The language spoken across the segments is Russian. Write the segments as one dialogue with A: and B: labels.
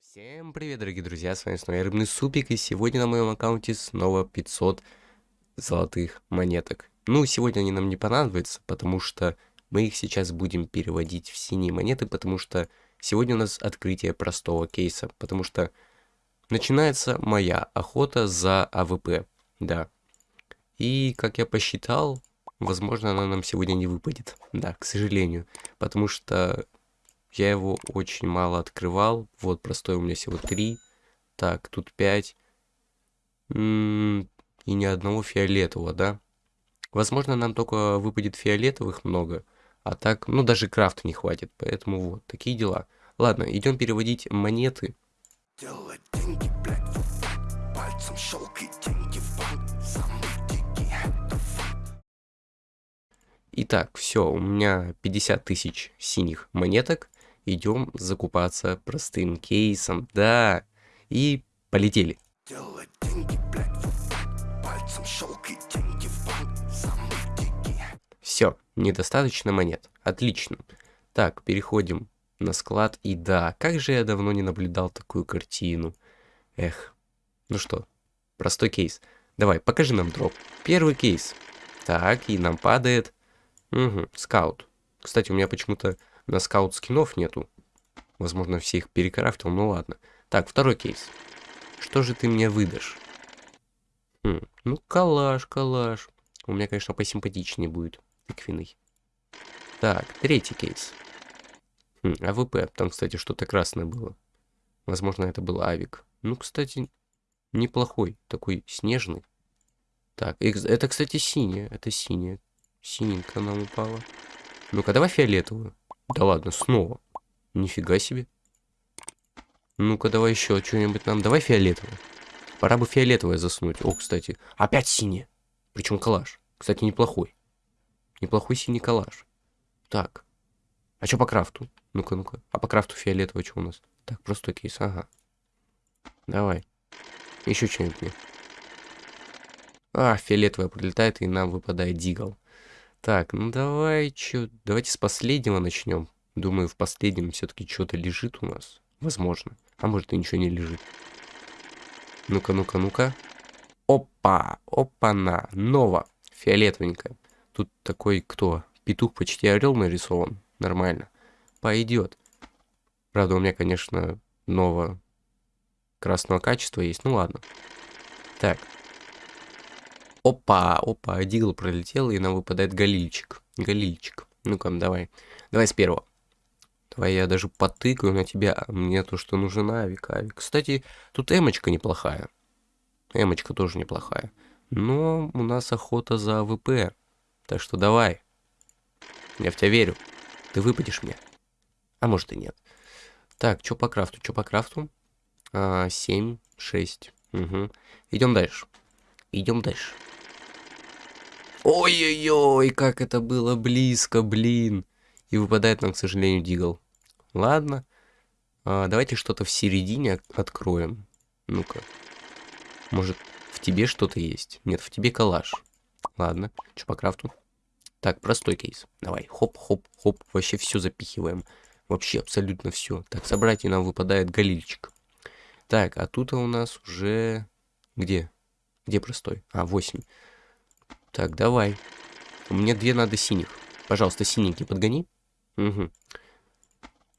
A: Всем привет, дорогие друзья, с вами снова я Рыбный Супик, и сегодня на моем аккаунте снова 500 золотых монеток. Ну, сегодня они нам не понадобятся, потому что мы их сейчас будем переводить в синие монеты, потому что сегодня у нас открытие простого кейса, потому что начинается моя охота за AWP, да. И, как я посчитал, возможно, она нам сегодня не выпадет, да, к сожалению, потому что я его очень мало открывал. Вот, простой у меня всего 3. Так, тут 5. и ни одного фиолетового, да? Возможно, нам только выпадет фиолетовых много. А так, ну, даже крафта не хватит. Поэтому вот, такие дела. Ладно, идем переводить монеты.
B: Делать деньги, блядь. Пальцем щелкай деньги в банк. Самый
A: Итак, все, у меня 50 тысяч синих монеток. Идем закупаться простым кейсом, да. И полетели.
B: Делать деньги, блядь, деньги в.
A: Все, недостаточно монет. Отлично. Так, переходим на склад. И да, как же я давно не наблюдал такую картину. Эх. Ну что, простой кейс. Давай, покажи нам drop. Первый кейс. Так, и нам падает... Угу, скаут. Кстати, у меня почему-то на скаут скинов нету. Возможно, все их перекрафтил, ну ладно. Так, второй кейс. Что же ты мне выдашь? Хм, ну, калаш, калаш. У меня, конечно, посимпатичнее будет. Тыквенный. Так, третий кейс. Хм, AWP. Там, кстати, что-то красное было. Возможно, это был авик. Ну, кстати, неплохой. Такой снежный. Так, это, кстати, синяя. Это синяя. Синенькая нам упала. Ну-ка, давай фиолетовую. Да ладно, снова. Нифига себе. Ну-ка, давай еще что-нибудь нам. Давай фиолетовое. Пора бы фиолетовое заснуть. О, кстати, опять синий. Причем калаш. Кстати, неплохой. Неплохой синий калаш. Так. А что по крафту? Ну-ка, ну-ка. А по крафту фиолетовое что у нас? Так, просто кейс, ага. Давай. Еще что-нибудь мне. А, фиолетовое прилетает, и нам выпадает дигл. Так, ну давай, чё, давайте с последнего начнем. Думаю, в последнем все-таки что-то лежит у нас. Возможно. А может и ничего не лежит. Ну-ка, ну-ка, ну-ка. Опа, опа-на, нова, фиолетовенькая. Тут такой, кто? Петух почти орел нарисован. Нормально. Пойдет. Правда, у меня, конечно, нового красного качества есть. Ну ладно. Так. Опа, опа, дигл пролетел, и нам выпадает галильчик. Галильчик. Ну-ка, давай. Давай с первого. Давай я даже потыкаю на тебя. Мне то, что нужен авик, авик. Кстати, тут эмочка неплохая. Эмочка тоже неплохая. Но у нас охота за AWP. Так что давай. Я в тебя верю. Ты выпадешь мне. А может и нет. Так, что по крафту? Что по крафту? А, 7, 6. Угу. Идем дальше. Идем дальше. Ой-ой-ой, как это было близко, блин. И выпадает нам, к сожалению, дигл. Ладно. А, давайте что-то в середине от- откроем. Ну-ка. Может, в тебе что-то есть? Нет, в тебе калаш. Ладно. Что по крафту? Так, простой кейс. Давай, хоп, хоп, хоп. Вообще все запихиваем. Вообще абсолютно все. Так, собрать и нам выпадает галильчик. Так, а тут у нас уже... Где? Где простой? А, 8. Так, давай. Мне две надо синих. Пожалуйста, синенький подгони. Угу.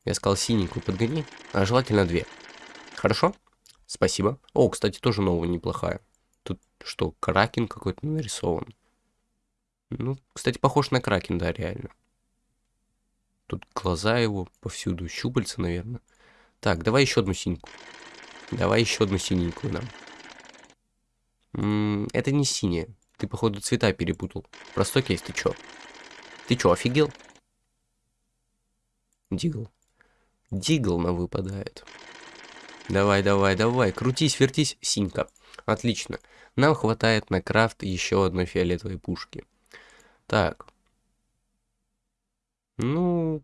A: Я сказал синенькую подгони. А желательно две. Хорошо? Спасибо. О, кстати, тоже новая неплохая. Тут что, кракен какой-то нарисован. Ну, кстати, похож на кракен, да, реально. Тут глаза его повсюду, щупальца, наверное. Так, давай еще одну синьку. Давай еще одну синенькую нам. М, это не синяя. Ты, походу, цвета перепутал. Простой кейс, ты чё? Ты чё, офигел? Дигл. Дигл нам выпадает. Давай, давай, давай. Крутись, вертись, синька. Отлично. Нам хватает на крафт еще одной фиолетовой пушки. Так. Ну...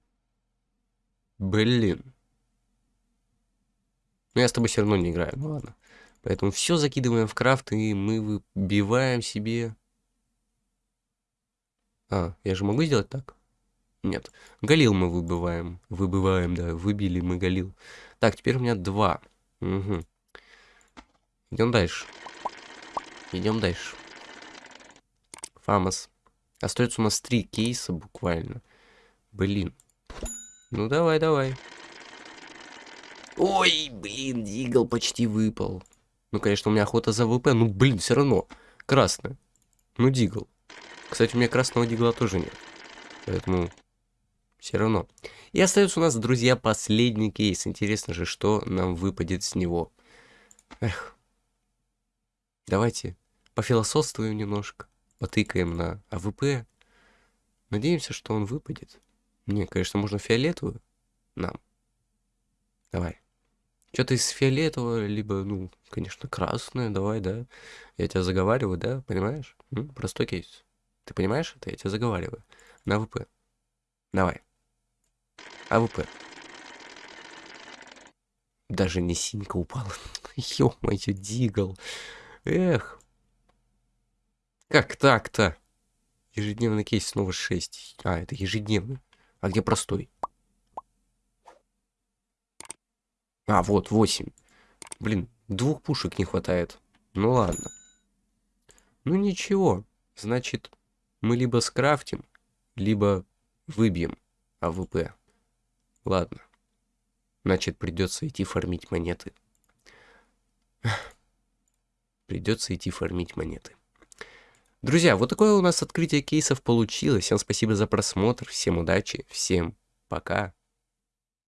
A: Блин. Ну, я с тобой все равно не играю. Ну ладно. Поэтому все закидываем в крафт, и мы выбиваем себе... А, я же могу сделать так? Нет. Галил мы выбиваем. Выбиваем, да. Выбили мы галил. Так, теперь у меня два. Угу. Идем дальше. Идем дальше. Фамос. Остается у нас три кейса буквально. Блин. Ну давай, давай. Ой, блин, дигл почти выпал. Ну, конечно, у меня охота за AWP. Ну, блин, все равно. Красный. Ну, дигл. Кстати, у меня красного дигла тоже нет. Поэтому все равно. И остается у нас, друзья, последний кейс. Интересно же, что нам выпадет с него. Эх. Давайте пофилософствуем немножко. Потыкаем на AWP. Надеемся, что он выпадет. Не, конечно, можно фиолетовую нам. Давай. Что-то из фиолетового, либо, ну, конечно, красное, давай, да. Я тебя заговариваю, да, понимаешь? М? Простой кейс. Ты понимаешь это? Я тебя заговариваю. На AWP. Давай. AWP. Даже не синька упала. Ё-моё, дигл. Эх. Как так-то? Ежедневный кейс снова 6. А, это ежедневный. А где простой? А, вот, 8. Блин, двух пушек не хватает. Ну ладно. Ну ничего. Значит, мы либо скрафтим, либо выбьем AWP. Ладно. Значит, придется идти фармить монеты. Придется идти фармить монеты. Друзья, вот такое у нас открытие кейсов получилось. Всем спасибо за просмотр, всем удачи, всем пока.